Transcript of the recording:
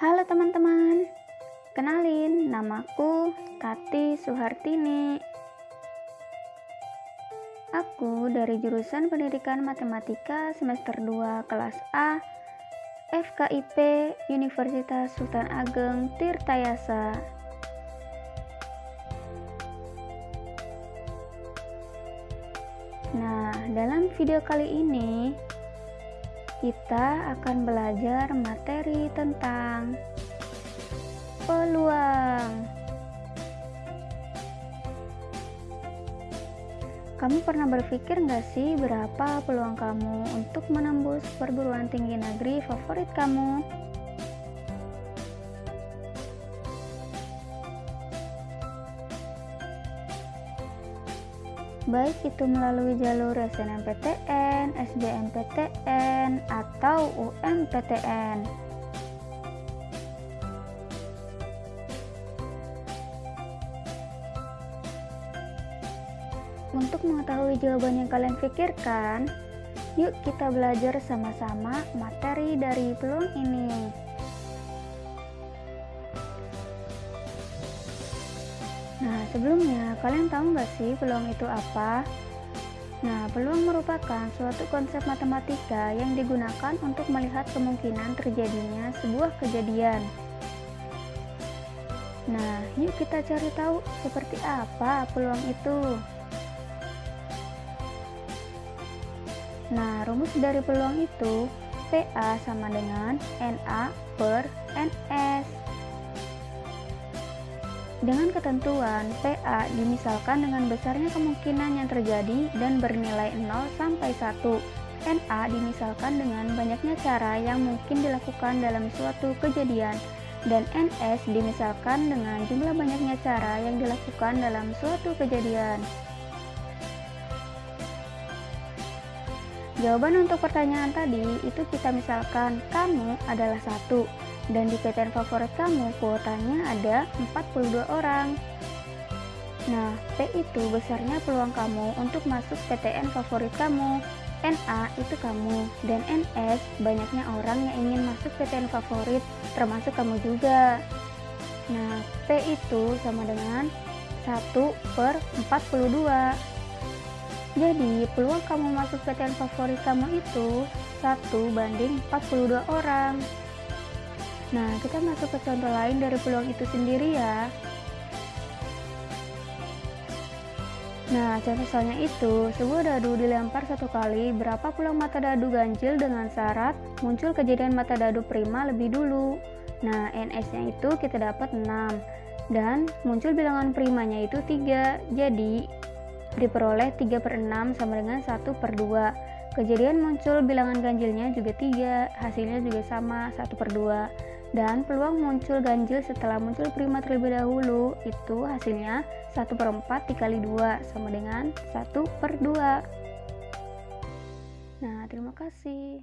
Halo teman-teman, kenalin namaku Tati Suhartini. Aku dari jurusan Pendidikan Matematika semester 2 kelas A FKIP Universitas Sultan Ageng Tirtayasa. Nah, dalam video kali ini kita akan belajar materi tentang peluang. Kamu pernah berpikir nggak sih berapa peluang kamu untuk menembus perguruan tinggi negeri favorit kamu? Baik itu melalui jalur SNMPTN, SBMPTN, atau UMPTN. Untuk mengetahui jawaban yang kalian pikirkan, yuk kita belajar sama-sama materi dari peluang ini. Nah, sebelumnya kalian tahu nggak sih peluang itu apa? Nah, peluang merupakan suatu konsep matematika yang digunakan untuk melihat kemungkinan terjadinya sebuah kejadian. Nah, yuk kita cari tahu seperti apa peluang itu. Nah, rumus dari peluang itu PA sama dengan NA per NS. Dengan ketentuan PA dimisalkan dengan besarnya kemungkinan yang terjadi dan bernilai 0 sampai 1. NA dimisalkan dengan banyaknya cara yang mungkin dilakukan dalam suatu kejadian dan NS dimisalkan dengan jumlah banyaknya cara yang dilakukan dalam suatu kejadian. Jawaban untuk pertanyaan tadi itu kita misalkan kamu adalah satu dan di PTN favorit kamu kuotanya ada 42 orang. Nah, P itu besarnya peluang kamu untuk masuk PTN favorit kamu. NA itu kamu dan NS banyaknya orang yang ingin masuk PTN favorit termasuk kamu juga. Nah, P itu sama dengan 1 per 42. Jadi, peluang kamu masuk PTN favorit kamu itu 1 banding 42 orang. Nah, kita masuk ke contoh lain dari peluang itu sendiri ya. Nah, contoh soalnya itu, sebuah dadu dilempar satu kali, berapa peluang mata dadu ganjil dengan syarat muncul kejadian mata dadu prima lebih dulu. Nah, NS-nya itu kita dapat 6, dan muncul bilangan primanya itu 3, jadi diperoleh 3 per 6 sama dengan 1 per 2. Kejadian muncul bilangan ganjilnya juga 3, hasilnya juga sama 1 per 2 dan peluang muncul ganjil setelah muncul prima terlebih dahulu. Itu hasilnya 1 per 4 dikali 2 sama dengan 1 per 2 nah terima kasih